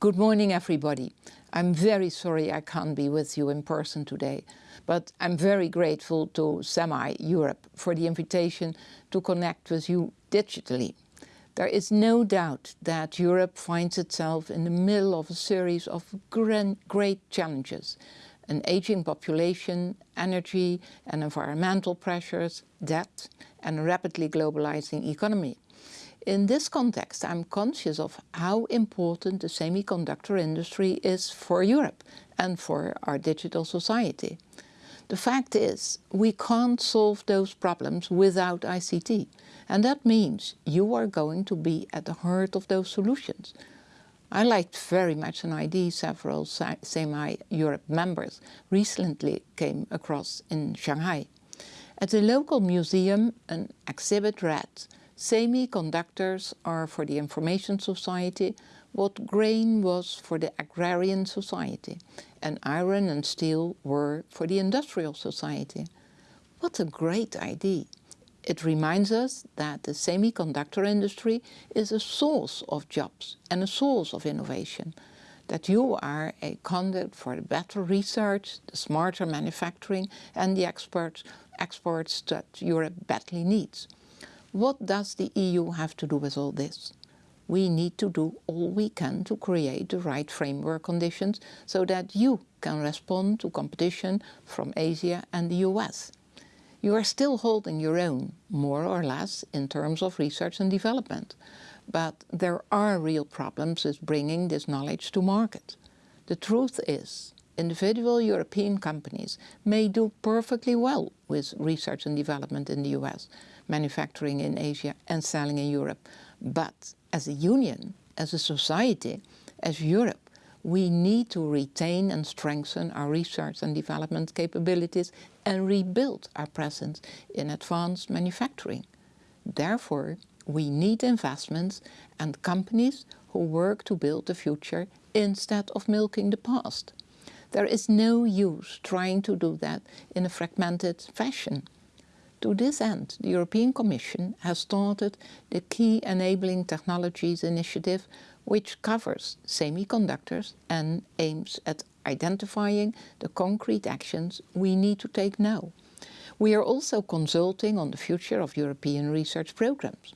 Good morning, everybody. I'm very sorry I can't be with you in person today, but I'm very grateful to SEMI Europe for the invitation to connect with you digitally. There is no doubt that Europe finds itself in the middle of a series of great challenges. An aging population, energy and environmental pressures, debt and a rapidly globalizing economy. In this context, I'm conscious of how important the semiconductor industry is for Europe and for our digital society. The fact is, we can't solve those problems without ICT. And that means you are going to be at the heart of those solutions. I liked very much an idea several SEMI Europe members recently came across in Shanghai. At a local museum, an exhibit read Semiconductors are for the information society what grain was for the agrarian society and iron and steel were for the industrial society. What a great idea! It reminds us that the semiconductor industry is a source of jobs and a source of innovation, that you are a conduit for the better research, the smarter manufacturing and the exports, exports that Europe badly needs. What does the EU have to do with all this? We need to do all we can to create the right framework conditions so that you can respond to competition from Asia and the US. You are still holding your own, more or less, in terms of research and development. But there are real problems with bringing this knowledge to market. The truth is, individual European companies may do perfectly well with research and development in the US, manufacturing in Asia and selling in Europe. But as a union, as a society, as Europe, we need to retain and strengthen our research and development capabilities and rebuild our presence in advanced manufacturing. Therefore, we need investments and companies who work to build the future instead of milking the past. There is no use trying to do that in a fragmented fashion. To this end, the European Commission has started the Key Enabling Technologies Initiative, which covers semiconductors and aims at identifying the concrete actions we need to take now. We are also consulting on the future of European research programs.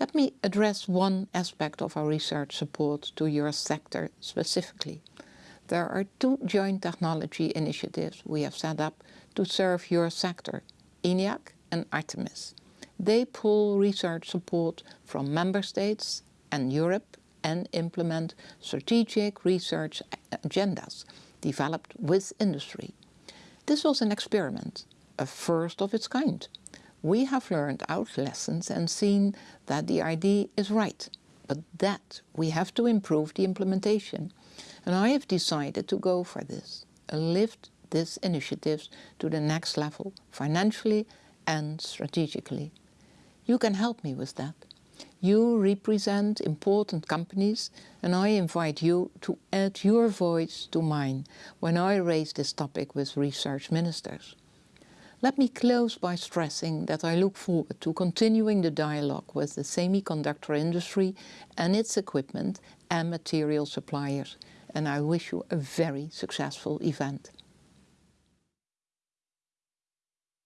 Let me address one aspect of our research support to your sector specifically. There are two joint technology initiatives we have set up to serve your sector ENIAC and Artemis. They pull research support from member states and Europe and implement strategic research agendas developed with industry. This was an experiment, a first of its kind. We have learned our lessons and seen that the idea is right, but that we have to improve the implementation. And I have decided to go for this, a lift this initiative to the next level, financially and strategically. You can help me with that. You represent important companies and I invite you to add your voice to mine when I raise this topic with research ministers. Let me close by stressing that I look forward to continuing the dialogue with the semiconductor industry and its equipment and material suppliers and I wish you a very successful event.